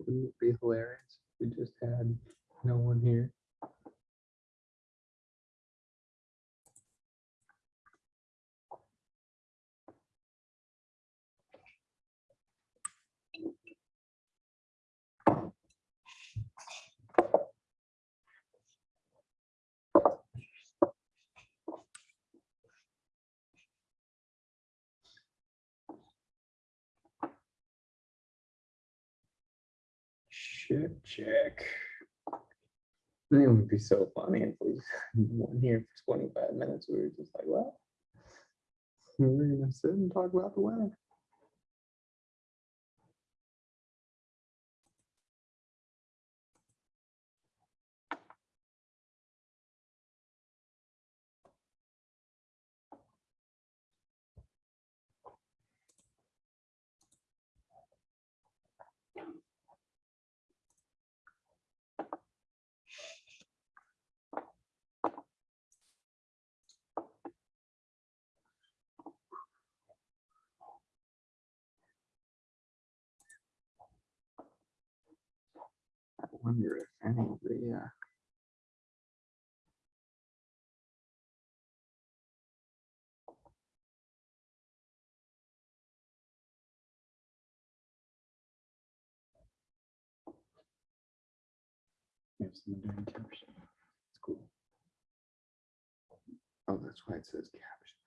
Wouldn't it be hilarious? We just had no one here. Shit, check. I think it would be so funny if we weren't here for twenty-five minutes. We were just like, well. We're gonna sit and talk about the weather. I wonder if any of the, uh. Yes, I'm doing caption. It's cool. Oh, that's why it says caption.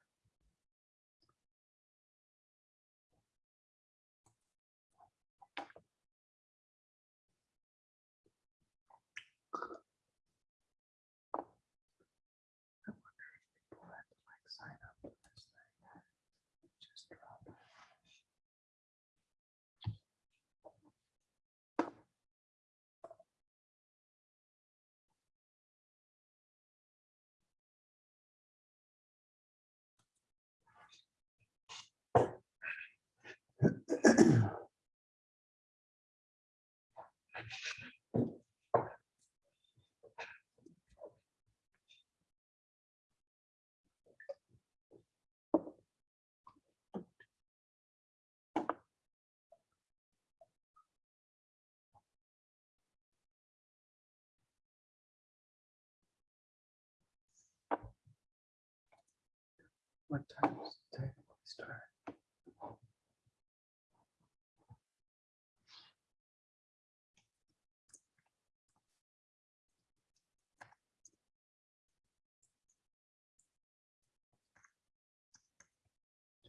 I wonder if people had to like sign up for this thing. Just drop it. What time does it technically start?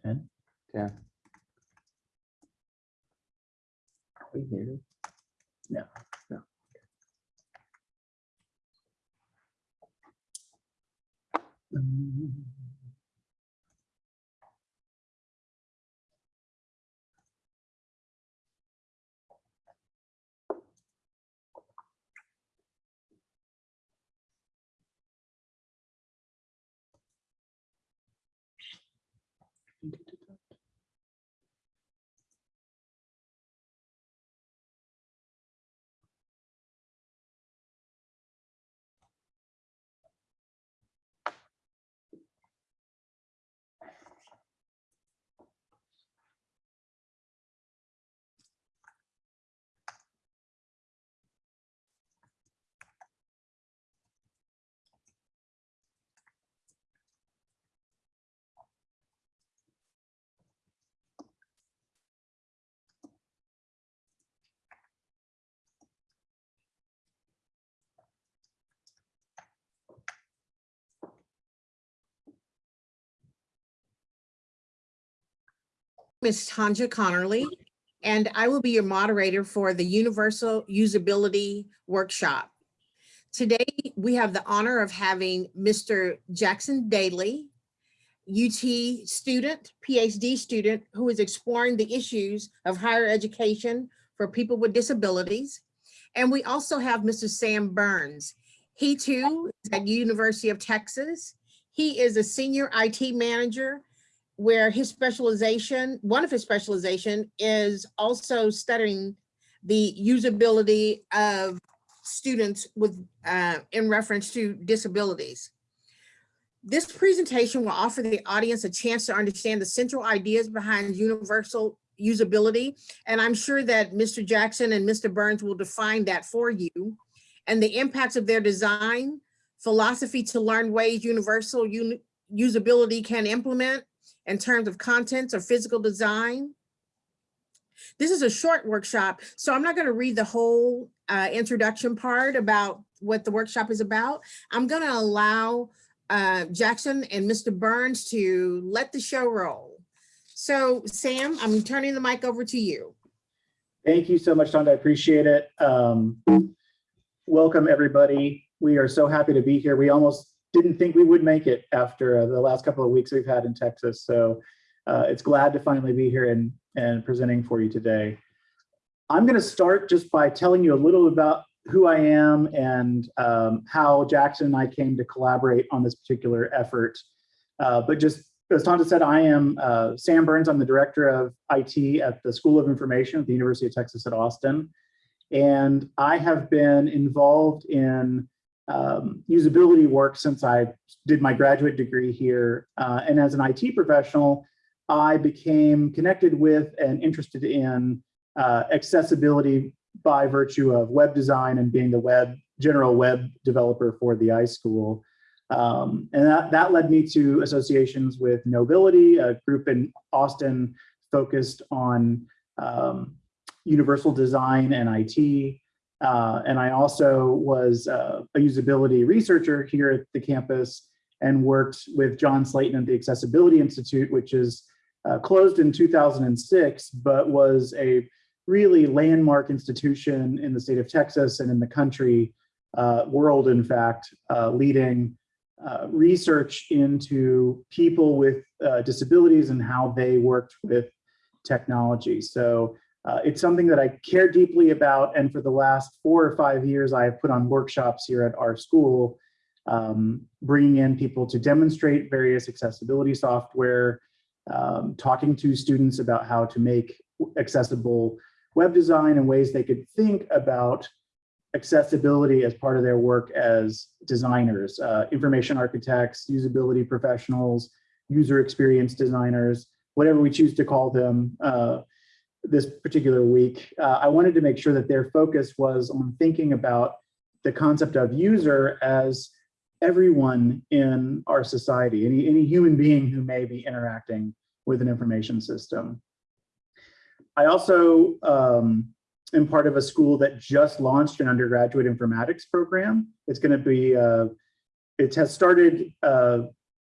Ten? Yeah. Are we here? No. No. Um, Ms. Tanja Connerly, and I will be your moderator for the Universal Usability Workshop. Today, we have the honor of having Mr. Jackson Daly, UT student, PhD student, who is exploring the issues of higher education for people with disabilities. And we also have Mr. Sam Burns. He too is at University of Texas. He is a senior IT manager where his specialization, one of his specialization is also studying the usability of students with, uh, in reference to disabilities. This presentation will offer the audience a chance to understand the central ideas behind universal usability. And I'm sure that Mr. Jackson and Mr. Burns will define that for you. And the impacts of their design, philosophy to learn ways universal uni- usability can implement in terms of contents or physical design. This is a short workshop, so I'm not going to read the whole uh, introduction part about what the workshop is about. I'm going to allow uh, Jackson and Mr. Burns to let the show roll. So Sam, I'm turning the mic over to you. Thank you so much, Tonda. I appreciate it. Um, welcome, everybody. We are so happy to be here. We almost didn't think we would make it after uh, the last couple of weeks we've had in Texas. So uh, it's glad to finally be here and, and presenting for you today. I'm going to start just by telling you a little about who I am and um, how Jackson and I came to collaborate on this particular effort. Uh, but just as Tonda said, I am uh, Sam Burns. I'm the director of IT at the School of Information at the University of Texas at Austin. And I have been involved in um, usability work since I did my graduate degree here. Uh, and as an IT professional, I became connected with and interested in uh, accessibility by virtue of web design and being the web general web developer for the iSchool. Um, and that, that led me to associations with Knowbility, a group in Austin focused on um, universal design and IT. Uh, and I also was uh, a usability researcher here at the campus and worked with John Slatin at the Accessibility Institute, which is uh, closed in 2006, but was a really landmark institution in the state of Texas and in the country, uh, world, in fact, uh, leading uh, research into people with disabilities and how they worked with technology. So uh, it's something that I care deeply about. And for the last four or five years, I have put on workshops here at our school, um, bringing in people to demonstrate various accessibility software, um, talking to students about how to make accessible web design and ways they could think about accessibility as part of their work as designers, uh, information architects, usability professionals, user experience designers, whatever we choose to call them uh, this particular week. Uh, I wanted to make sure that their focus was on thinking about the concept of user as everyone in our society, any, any human being who may be interacting with an information system. I also um, am part of a school that just launched an undergraduate informatics program. It's going to be, uh, it has started uh,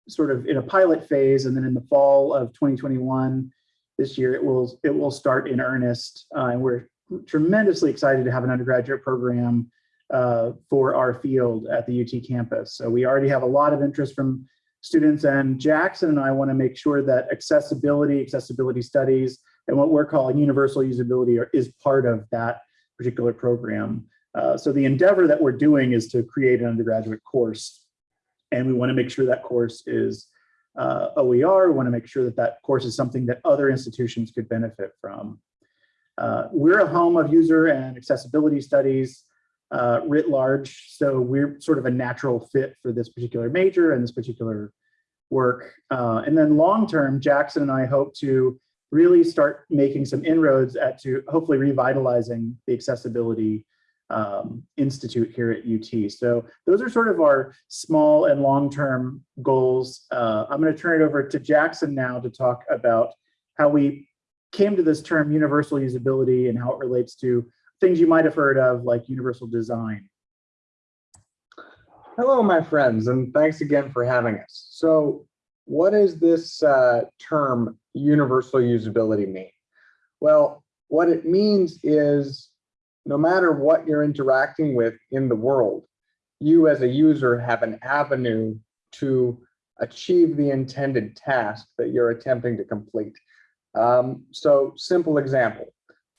sort of in a pilot phase, and then in the fall of 2021, this year, it will it will start in earnest. Uh, and we're tremendously excited to have an undergraduate program uh, for our field at the UT campus. So we already have a lot of interest from students, and Jackson and I want to make sure that accessibility, accessibility studies, and what we're calling universal usability are, is part of that particular program. Uh, so the endeavor that we're doing is to create an undergraduate course, and we want to make sure that course is uh, OER. We want to make sure that that course is something that other institutions could benefit from. Uh, we're a home of user and accessibility studies uh, writ large, so we're sort of a natural fit for this particular major and this particular work. Uh, and then long term, Jackson and I hope to really start making some inroads at to hopefully revitalizing the accessibility um, institute here at UT. So those are sort of our small and long-term goals. Uh, I'm going to turn it over to Jackson now to talk about how we came to this term universal usability and how it relates to things you might have heard of like universal design. Hello, my friends, and thanks again for having us. So what does this uh, term universal usability mean? Well, what it means is no matter what you're interacting with in the world, you as a user have an avenue to achieve the intended task that you're attempting to complete. Um, so simple example,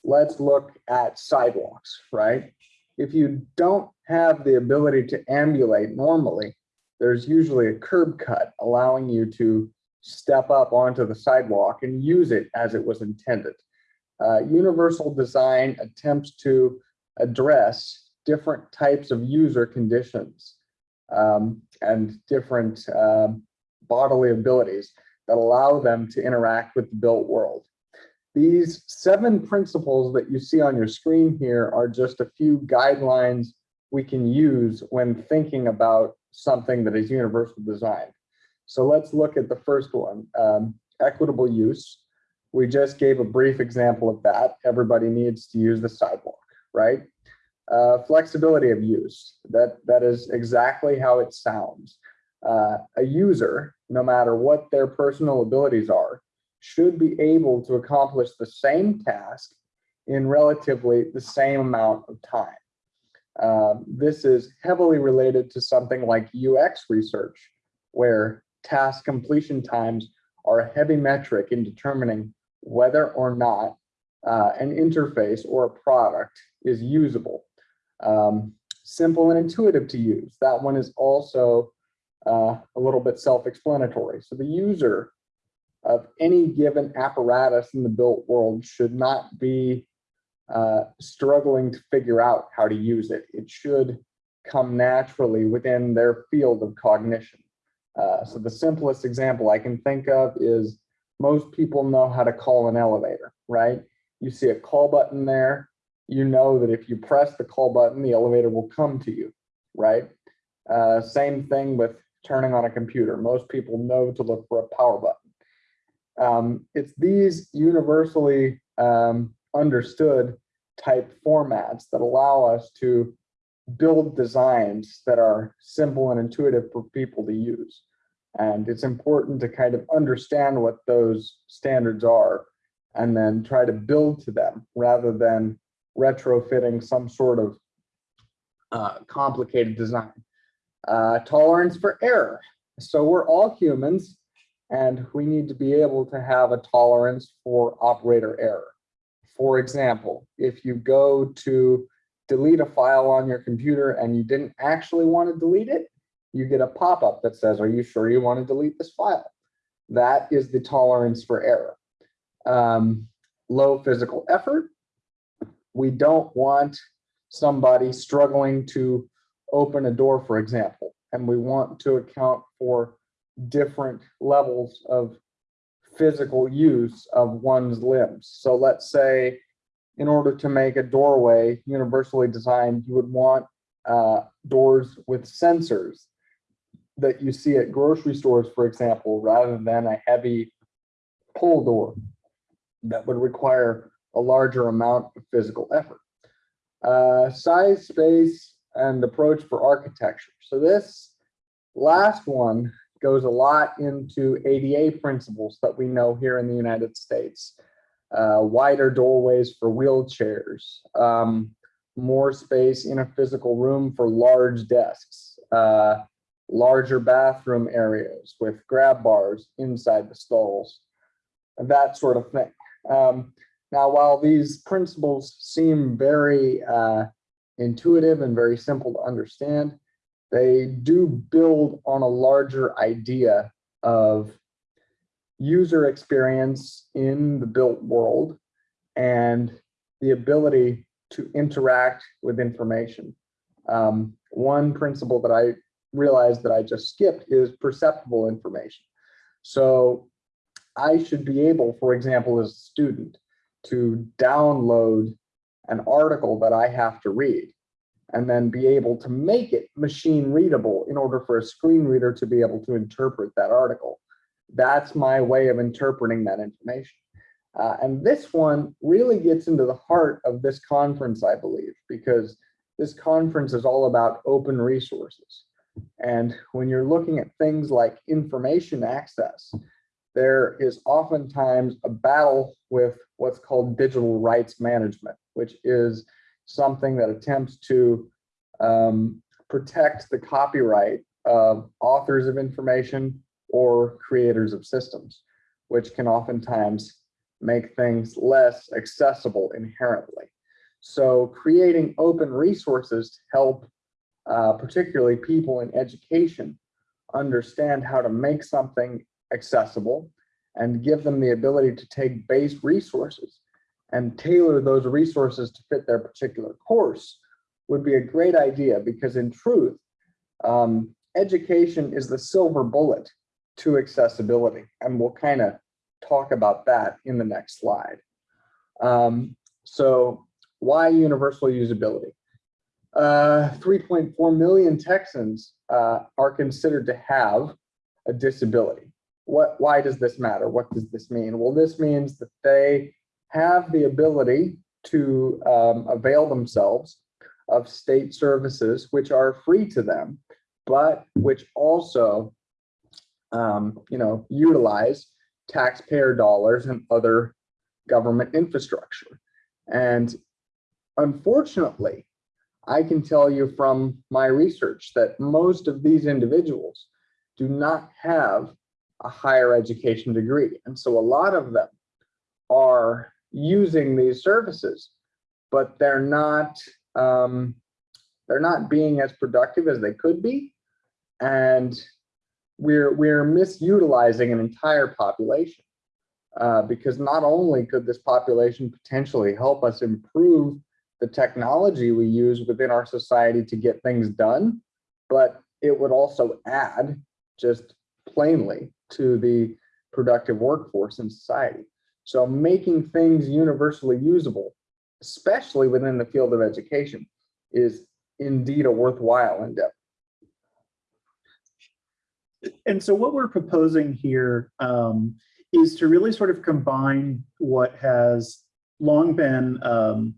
let's look at sidewalks, right? If you don't have the ability to ambulate normally, there's usually a curb cut allowing you to step up onto the sidewalk and use it as it was intended. Uh, universal design attempts to address different types of user conditions um, and different uh, bodily abilities that allow them to interact with the built world. these seven principles that you see on your screen here are just a few guidelines we can use when thinking about something that is universal design. So let's look at the first one, um, equitable use. We just gave a brief example of that. Everybody needs to use the sidewalk, right? Uh, flexibility of use, that, that is exactly how it sounds. Uh, a user, no matter what their personal abilities are, should be able to accomplish the same task in relatively the same amount of time. Uh, this is heavily related to something like UX research, where task completion times are a heavy metric in determining whether or not uh, an interface or a product is usable. Um, simple and intuitive to use. That one is also uh, a little bit self-explanatory. So the user of any given apparatus in the built world should not be uh, struggling to figure out how to use it. It should come naturally within their field of cognition. Uh, so the simplest example I can think of is most people know how to call an elevator, right? You see a call button there, you know that if you press the call button, the elevator will come to you, right? Uh, same thing with turning on a computer. Most people know to look for a power button. Um, it's these universally um, understood type formats that allow us to build designs that are simple and intuitive for people to use. And it's important to kind of understand what those standards are and then try to build to them rather than retrofitting some sort of uh, complicated design. Uh, tolerance for error. So we're all humans and we need to be able to have a tolerance for operator error. For example, if you go to delete a file on your computer and you didn't actually want to delete it, you get a pop-up that says, are you sure you want to delete this file? That is the tolerance for error. Um, low physical effort. We don't want somebody struggling to open a door, for example, and we want to account for different levels of physical use of one's limbs. So let's say in order to make a doorway universally designed, you would want uh, doors with sensors that you see at grocery stores, for example, rather than a heavy pull door that would require a larger amount of physical effort. Uh, size, space, and approach for architecture. So this last one goes a lot into ADA principles that we know here in the United States. Uh, wider doorways for wheelchairs, um, more space in a physical room for large desks, uh, larger bathroom areas with grab bars inside the stalls, that sort of thing. Um, now, while these principles seem very uh, intuitive and very simple to understand, they do build on a larger idea of user experience in the built world and the ability to interact with information. Um, one principle that I realized that I just skipped is perceptible information. So I should be able, for example, as a student, to download an article that I have to read and then be able to make it machine readable in order for a screen reader to be able to interpret that article. That's my way of interpreting that information. Uh, and this one really gets into the heart of this conference, I believe, because this conference is all about open resources. And when you're looking at things like information access, there is oftentimes a battle with what's called digital rights management, which is something that attempts to um, protect the copyright of authors of information or creators of systems, which can oftentimes make things less accessible inherently. So creating open resources to help uh, particularly people in education understand how to make something accessible and give them the ability to take base resources and tailor those resources to fit their particular course would be a great idea because in truth, um, education is the silver bullet to accessibility. And we'll kind of talk about that in the next slide. Um, so why universal usability? Uh, 3.4 million Texans uh, are considered to have a disability. What, why does this matter? What does this mean? Well, this means that they have the ability to um, avail themselves of state services which are free to them, but which also, um, you know, utilize taxpayer dollars and other government infrastructure. And unfortunately, I can tell you from my research that most of these individuals do not have a higher education degree. And so a lot of them are using these services, but they're not um, they're not being as productive as they could be. And we're we're misutilizing an entire population uh, because not only could this population potentially help us improve the technology we use within our society to get things done, but it would also add just plainly to the productive workforce in society. So making things universally usable, especially within the field of education, is indeed a worthwhile endeavor. And so what we're proposing here um, is to really sort of combine what has long been um,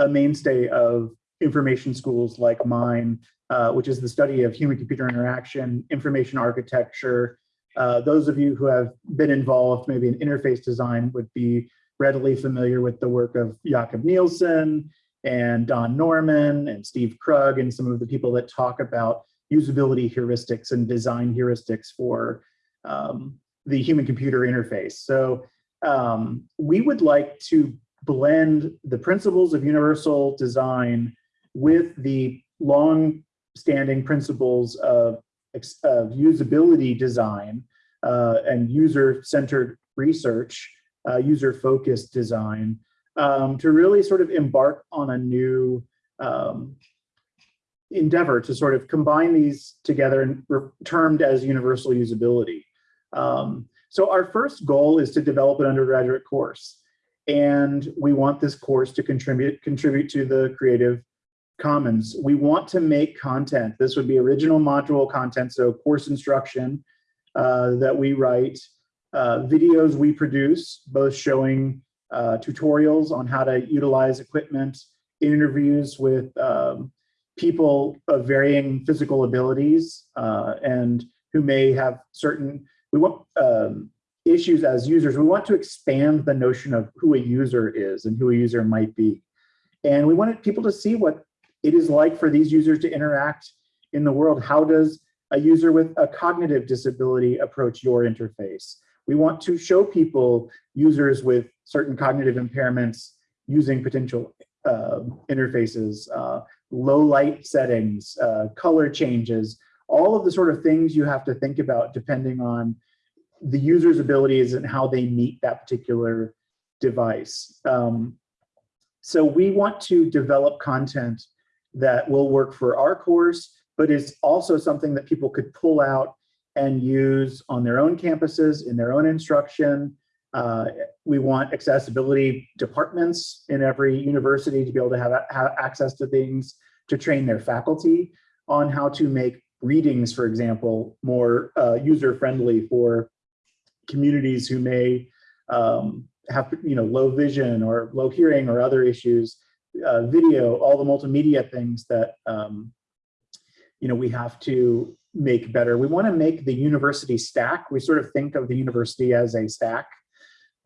a mainstay of information schools like mine, uh, which is the study of human-computer interaction, information architecture. Uh, those of you who have been involved maybe in interface design would be readily familiar with the work of Jakob Nielsen and Don Norman and Steve Krug and some of the people that talk about usability heuristics and design heuristics for um, the human-computer interface. So um, we would like to blend the principles of universal design with the long-standing principles of, of usability design uh, and user-centered research, uh, user-focused design, um, to really sort of embark on a new um, endeavor to sort of combine these together and termed as universal usability. Um, so our first goal is to develop an undergraduate course. And we want this course to contribute, contribute to the Creative Commons. We want to make content. This would be original module content, so course instruction uh, that we write, uh, videos we produce, both showing uh, tutorials on how to utilize equipment, interviews with um, people of varying physical abilities uh, and who may have certain, we want um, issues as users, we want to expand the notion of who a user is and who a user might be. And we wanted people to see what it is like for these users to interact in the world. How does a user with a cognitive disability approach your interface? We want to show people users with certain cognitive impairments using potential uh, interfaces, uh, low light settings, uh, color changes, all of the sort of things you have to think about depending on the user's abilities and how they meet that particular device. Um, so we want to develop content that will work for our course, but is also something that people could pull out and use on their own campuses, in their own instruction. Uh, we want accessibility departments in every university to be able to have, have access to things, to train their faculty on how to make readings, for example, more uh, user-friendly for communities who may um, have you know low vision or low hearing or other issues, uh, video, all the multimedia things that um, you know we have to make better. We want to make the university stack. We sort of think of the university as a stack,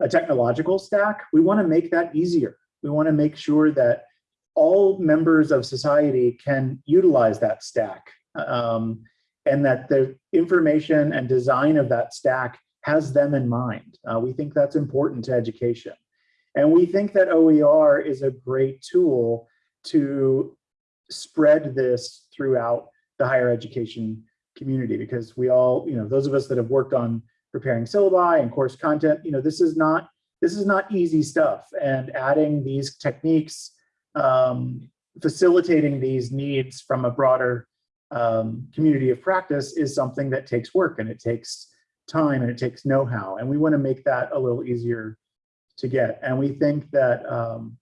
a technological stack. We want to make that easier. We want to make sure that all members of society can utilize that stack um, and that the information and design of that stack has them in mind. Uh, we think that's important to education. And we think that OER is a great tool to spread this throughout the higher education community because we all, you know, those of us that have worked on preparing syllabi and course content, you know, this is not this is not easy stuff. And adding these techniques, um, facilitating these needs from a broader um, community of practice is something that takes work and it takes time and it takes know-how. And we want to make that a little easier to get. And we think that, um,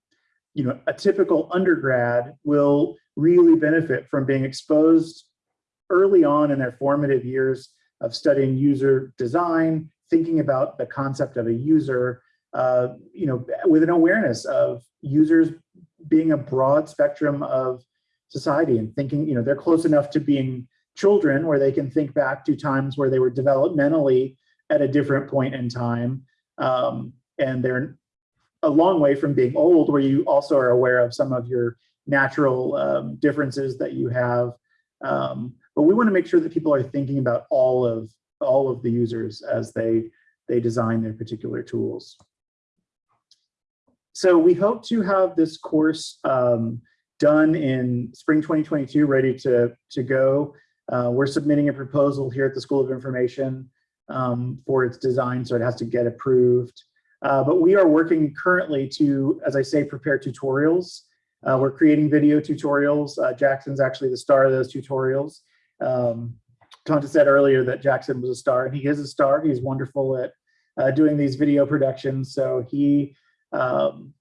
you know, a typical undergrad will really benefit from being exposed early on in their formative years of studying user design, thinking about the concept of a user, uh, you know, with an awareness of users being a broad spectrum of society and thinking, you know, they're close enough to being children where they can think back to times where they were developmentally at a different point in time. Um, and they're a long way from being old where you also are aware of some of your natural um, differences that you have. Um, but we want to make sure that people are thinking about all of all of the users as they they design their particular tools. So we hope to have this course um, done in spring 2022, ready to, to go. Uh, we're submitting a proposal here at the School of Information um, for its design, so it has to get approved. Uh, but we are working currently to, as I say, prepare tutorials. Uh, we're creating video tutorials. Uh, Jackson's actually the star of those tutorials. Um, Tonta said earlier that Jackson was a star, and he is a star. He's wonderful at uh, doing these video productions. So he um,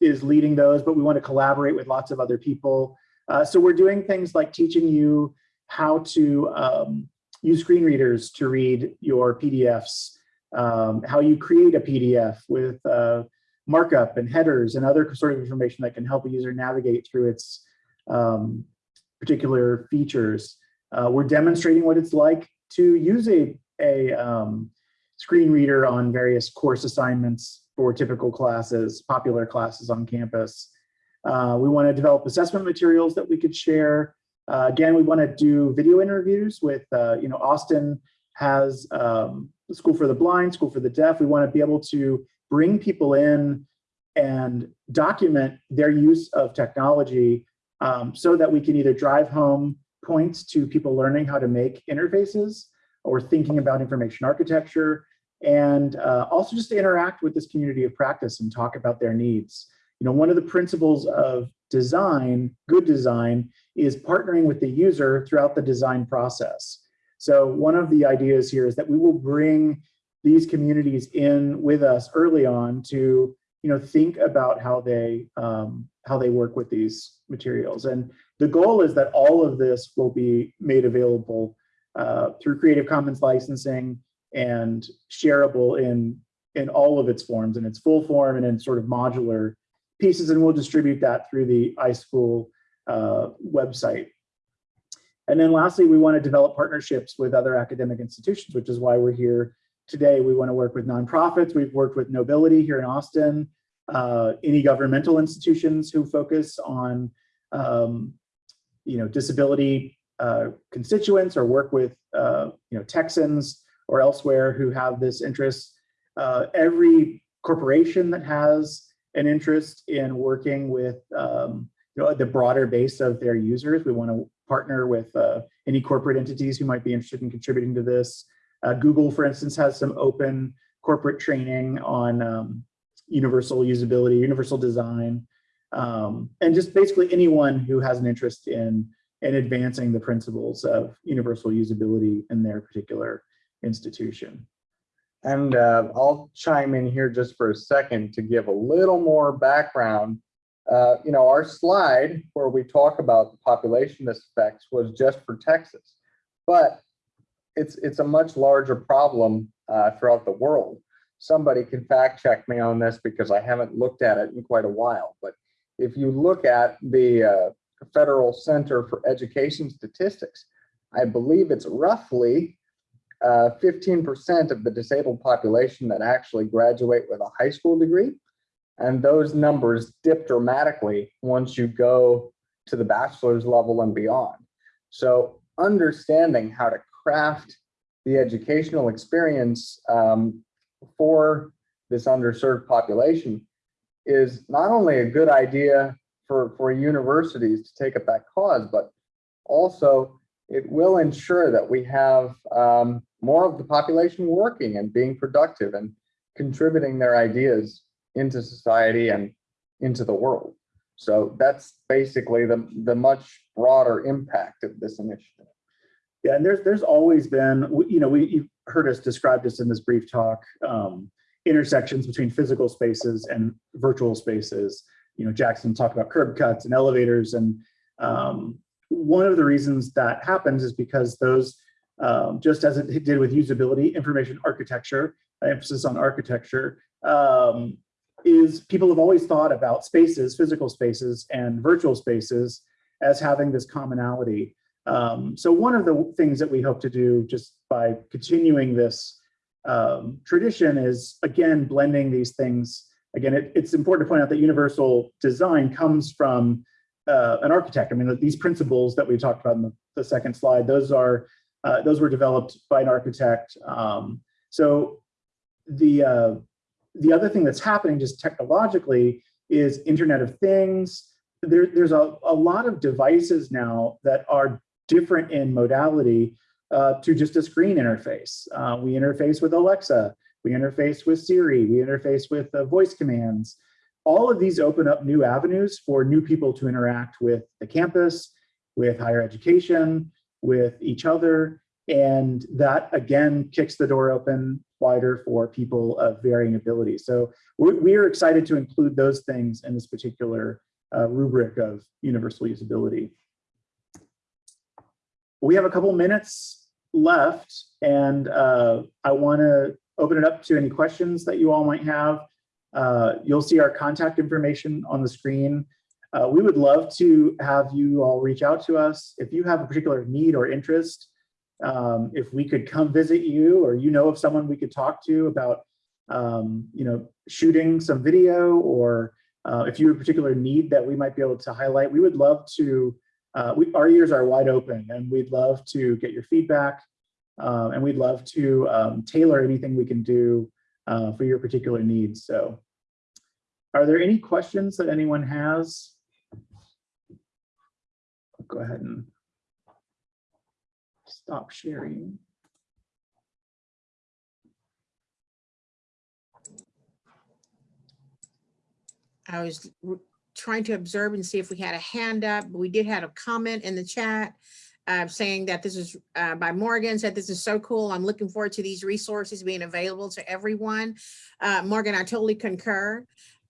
is leading those, but we want to collaborate with lots of other people. Uh, so we're doing things like teaching you how to um, use screen readers to read your PDFs, um, how you create a PDF with uh, markup and headers and other sort of information that can help a user navigate through its um, particular features. Uh, we're demonstrating what it's like to use a, a um, screen reader on various course assignments for typical classes, popular classes on campus. Uh, we want to develop assessment materials that we could share. Uh, again, we want to do video interviews with, uh, you know, Austin has um, School for the Blind, School for the Deaf. We want to be able to bring people in and document their use of technology um, so that we can either drive home points to people learning how to make interfaces or thinking about information architecture and uh, also just to interact with this community of practice and talk about their needs. You know, one of the principles of design, good design, is partnering with the user throughout the design process. So one of the ideas here is that we will bring these communities in with us early on to, you know, think about how they um, how they work with these materials. And the goal is that all of this will be made available uh, through Creative Commons licensing and shareable in in all of its forms, in its full form and in sort of modular pieces, and we'll distribute that through the iSchool uh, website. And then lastly, we want to develop partnerships with other academic institutions, which is why we're here today. We want to work with nonprofits. We've worked with Knowbility here in Austin, uh, any governmental institutions who focus on um, you know, disability uh, constituents or work with uh, you know, Texans or elsewhere who have this interest. Uh, every corporation that has an interest in working with um, you know, the broader base of their users, we want to partner with uh, any corporate entities who might be interested in contributing to this. Uh, Google, for instance, has some open corporate training on um, universal usability, universal design, um, and just basically anyone who has an interest in, in advancing the principles of universal usability in their particular institution. And uh, I'll chime in here just for a second to give a little more background. Uh, you know, our slide where we talk about the population this affects was just for Texas, but it's it's a much larger problem uh, throughout the world. Somebody can fact check me on this because I haven't looked at it in quite a while. But if you look at the uh, Federal Center for Education Statistics, I believe it's roughly 15% uh, of the disabled population that actually graduate with a high school degree. And those numbers dip dramatically once you go to the bachelor's level and beyond. So understanding how to craft the educational experience um, for this underserved population is not only a good idea for, for universities to take up that cause, but also it will ensure that we have um, more of the population working and being productive and contributing their ideas into society and into the world. So that's basically the, the much broader impact of this initiative. Yeah, and there's there's always been, you know, we you've heard us describe this in this brief talk. Um, intersections between physical spaces and virtual spaces. You know, Jackson talked about curb cuts and elevators. And um, one of the reasons that happens is because those, um, just as it did with usability, information architecture, emphasis on architecture, um, is people have always thought about spaces, physical spaces and virtual spaces as having this commonality. Um, so one of the things that we hope to do just by continuing this um, tradition is, again, blending these things. Again, it, it's important to point out that universal design comes from uh, an architect. I mean, these principles that we talked about in the, the second slide, those are uh, those were developed by an architect. Um, so the uh, the other thing that's happening just technologically is Internet of Things. There, there's a, a lot of devices now that are different in modality uh, to just a screen interface. Uh, we interface with Alexa, we interface with Siri, we interface with uh, voice commands. All of these open up new avenues for new people to interact with the campus, with higher education, with each other. And that again kicks the door open wider for people of varying abilities. So we're, we are excited to include those things in this particular uh, rubric of universal usability. We have a couple minutes left and uh, I wanna open it up to any questions that you all might have. Uh, you'll see our contact information on the screen. Uh, we would love to have you all reach out to us. If you have a particular need or interest, um, if we could come visit you or you know of someone we could talk to about um, you know, shooting some video or uh, if you have a particular need that we might be able to highlight, we would love to, uh, we, our ears are wide open and we'd love to get your feedback um, and we'd love to um, tailor anything we can do uh, for your particular needs. So are there any questions that anyone has? Go ahead and stop sharing. I was trying to observe and see if we had a hand up, but we did have a comment in the chat uh, saying that this is uh, by Morgan, said this is so cool. I'm looking forward to these resources being available to everyone. Uh, Morgan, I totally concur.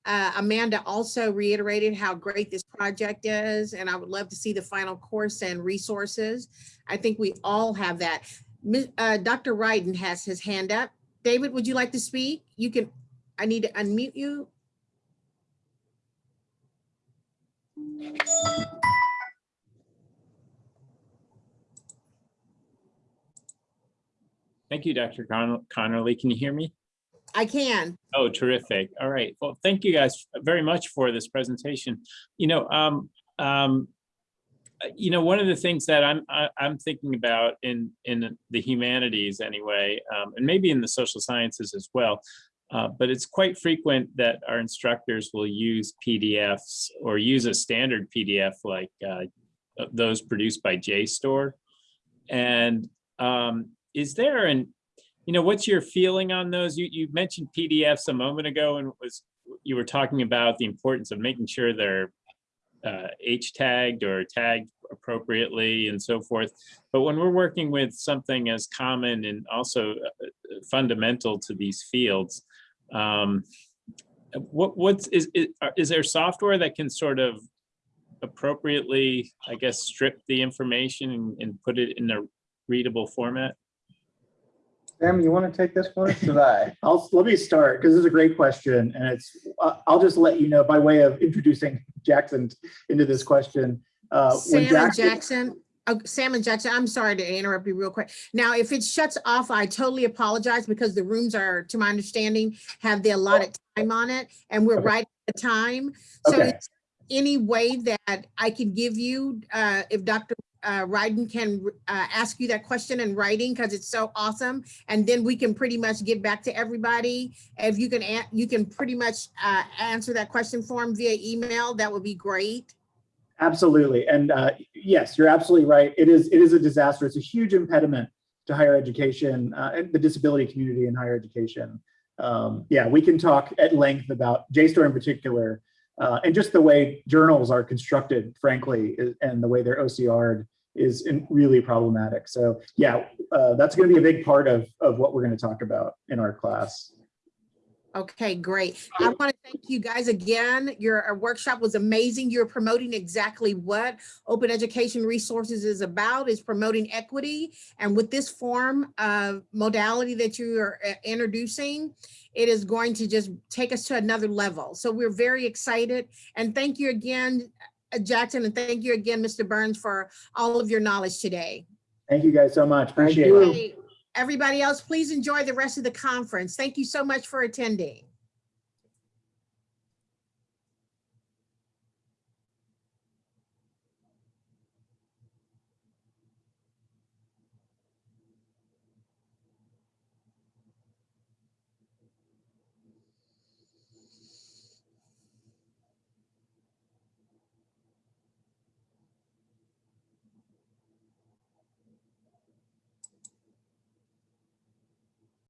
Uh, Amanda also reiterated how great this project is, and I would love to see the final course and resources. I think we all have that. Uh, Dr. Ryden has his hand up. David, would you like to speak? You can, I need to unmute you. Thank you, Dr. Con- Connerly. Can you hear me? I can. Oh, terrific. All right. Well, thank you guys very much for this presentation. You know, um, um, you know, one of the things that I'm I, I'm thinking about in in the humanities anyway, um, and maybe in the social sciences as well, uh, but it's quite frequent that our instructors will use PDFs or use a standard PDF like uh, those produced by JSTOR. And um, is there an you know, what's your feeling on those? You, you mentioned PDFs a moment ago and was, you were talking about the importance of making sure they're uh, H tagged or tagged appropriately and so forth. But when we're working with something as common and also uh, fundamental to these fields, um, what, what's, is, is, is there software that can sort of appropriately, I guess, strip the information and, and put it in a readable format? Sam, you want to take this one? Should I? I'll, let me start because this is a great question and it's, uh, I'll just let you know by way of introducing Jackson into this question. Uh, when Sam and Jackson, oh, Sam and Jackson, I'm sorry to interrupt you real quick. Now, if it shuts off, I totally apologize because the rooms are, to my understanding, have the allotted time on it and we're Okay. right at the time. So Okay. is any way that I can give you, uh, if Dr. uh, Ryden can uh, ask you that question in writing because it's so awesome. And then we can pretty much get back to everybody. If you can, an- you can pretty much uh, answer that question for him via email, that would be great. Absolutely. And uh, yes, you're absolutely right. It is, it is a disaster. It's a huge impediment to higher education uh, and the disability community in higher education. Um, yeah, we can talk at length about JSTOR in particular uh, and just the way journals are constructed, frankly, and the way they're OCR'd is really problematic. So yeah, uh, that's going to be a big part of, of what we're going to talk about in our class. Okay, great. I want to thank you guys again. Your workshop was amazing. You're promoting exactly what Open Education Resources is about, is promoting equity. And with this form of modality that you are uh, introducing, it is going to just take us to another level. So we're very excited. And thank you again, Uh, Jackson, and thank you again, Mr. Burns, for all of your knowledge today. Thank you guys so much. Appreciate it. Everybody else, please enjoy the rest of the conference. Thank you so much for attending.